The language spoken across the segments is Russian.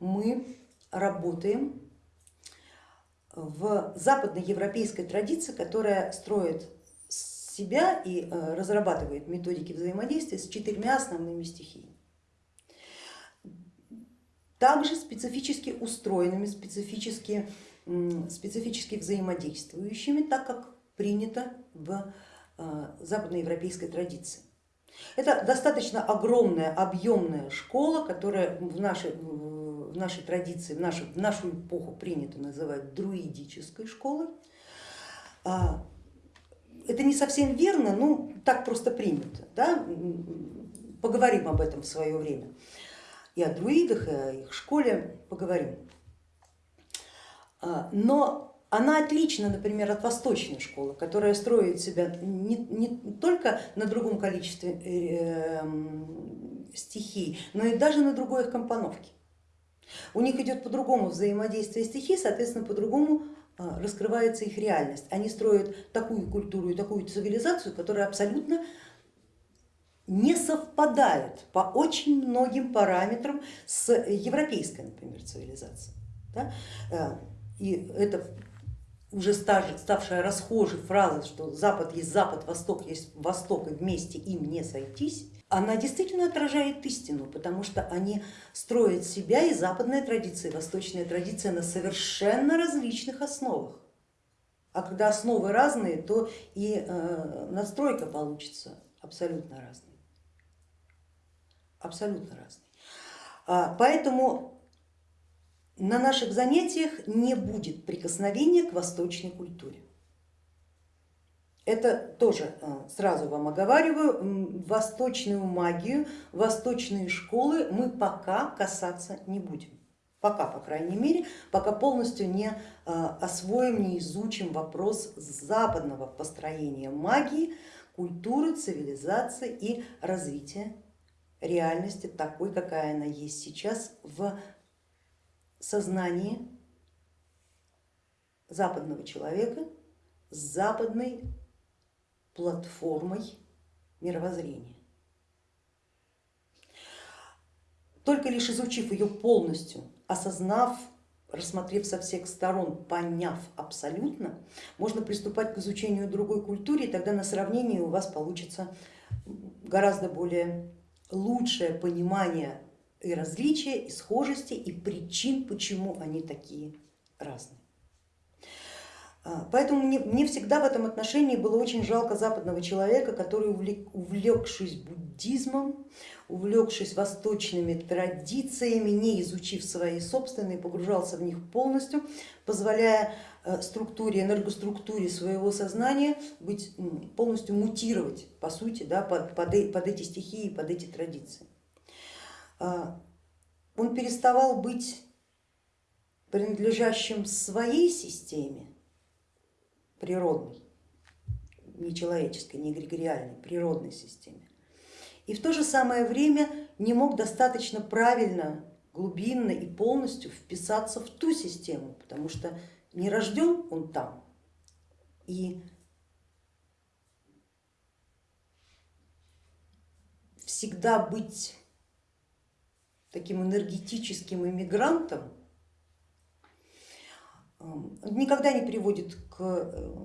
мы работаем в западноевропейской традиции, которая строит себя и э, разрабатывает методики взаимодействия с четырьмя основными стихиями. Также специфически устроенными, специфически, специфически взаимодействующими, так как принято в э, западноевропейской традиции. Это достаточно огромная, объемная школа, которая в нашей, в нашей традиции, в нашу, в нашу эпоху принято называть друидической школой. А, это не совсем верно, ну так просто принято. Да? Поговорим об этом в свое время. И о друидах, и о их школе поговорим. А, но она отлична, например, от восточной школы, которая строит себя не, не только на другом количестве э, стихий, но и даже на другой их компоновке. У них идет по-другому взаимодействие стихий, соответственно, по-другому а, раскрывается их реальность. Они строят такую культуру и такую цивилизацию, которая абсолютно не совпадает по очень многим параметрам с европейской, например, цивилизацией. Да? Э, и это уже ставшая расхожей фраза, что Запад есть Запад, Восток есть Восток, и вместе им не сойтись, она действительно отражает истину, потому что они строят себя и западная традиция, и восточная традиция на совершенно различных основах. А когда основы разные, то и э, настройка получится абсолютно разной. Абсолютно разной. А, поэтому на наших занятиях не будет прикосновения к восточной культуре. Это тоже э, сразу вам оговариваю, восточную магию, восточные школы мы пока касаться не будем. Пока, по крайней мере, пока полностью не э, освоим, не изучим вопрос западного построения магии, культуры, цивилизации и развития реальности такой, какая она есть сейчас в сознание западного человека с западной платформой мировоззрения. Только лишь изучив ее полностью, осознав, рассмотрев со всех сторон, поняв абсолютно, можно приступать к изучению другой культуры, и тогда на сравнении у вас получится гораздо более лучшее понимание и различия, и схожести, и причин, почему они такие разные. А, поэтому мне, мне всегда в этом отношении было очень жалко западного человека, который, увлекшись буддизмом, увлекшись восточными традициями, не изучив свои собственные, погружался в них полностью, позволяя э, структуре, энергоструктуре своего сознания быть, полностью мутировать, по сути, да, под, под, э, под эти стихии, под эти традиции. А, он переставал быть принадлежащим своей системе природной, не человеческой, не эгрегориальной, природной системе. И в то же самое время не мог достаточно правильно, глубинно и полностью вписаться в ту систему, потому что не рожден он там. И всегда быть таким энергетическим иммигрантом, никогда не приводит к э,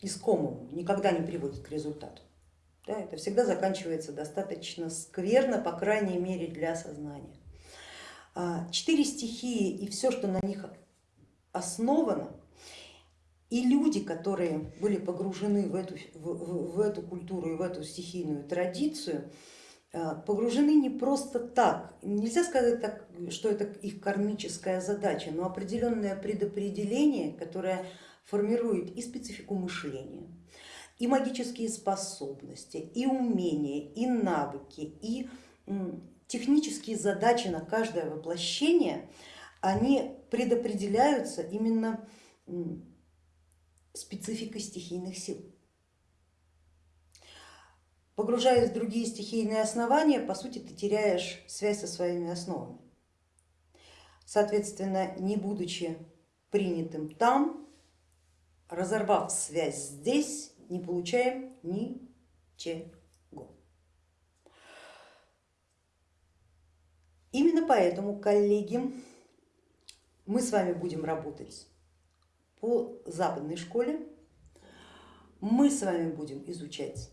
искомому, никогда не приводит к результату. Да, это всегда заканчивается достаточно скверно, по крайней мере для сознания. А, четыре стихии и все, что на них основано, и люди, которые были погружены в эту, в, в, в эту культуру и в эту стихийную традицию, погружены не просто так. Нельзя сказать, так, что это их кармическая задача, но определенное предопределение, которое формирует и специфику мышления, и магические способности, и умения, и навыки, и технические задачи на каждое воплощение, они предопределяются именно спецификой стихийных сил. Погружаясь в другие стихийные основания, по сути, ты теряешь связь со своими основами. Соответственно, не будучи принятым там, разорвав связь здесь, не получаем ничего. Именно поэтому, коллеги, мы с вами будем работать по западной школе, мы с вами будем изучать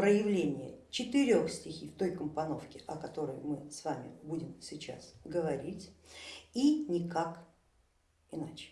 проявление четырех стихий в той компоновке, о которой мы с вами будем сейчас говорить, и никак иначе.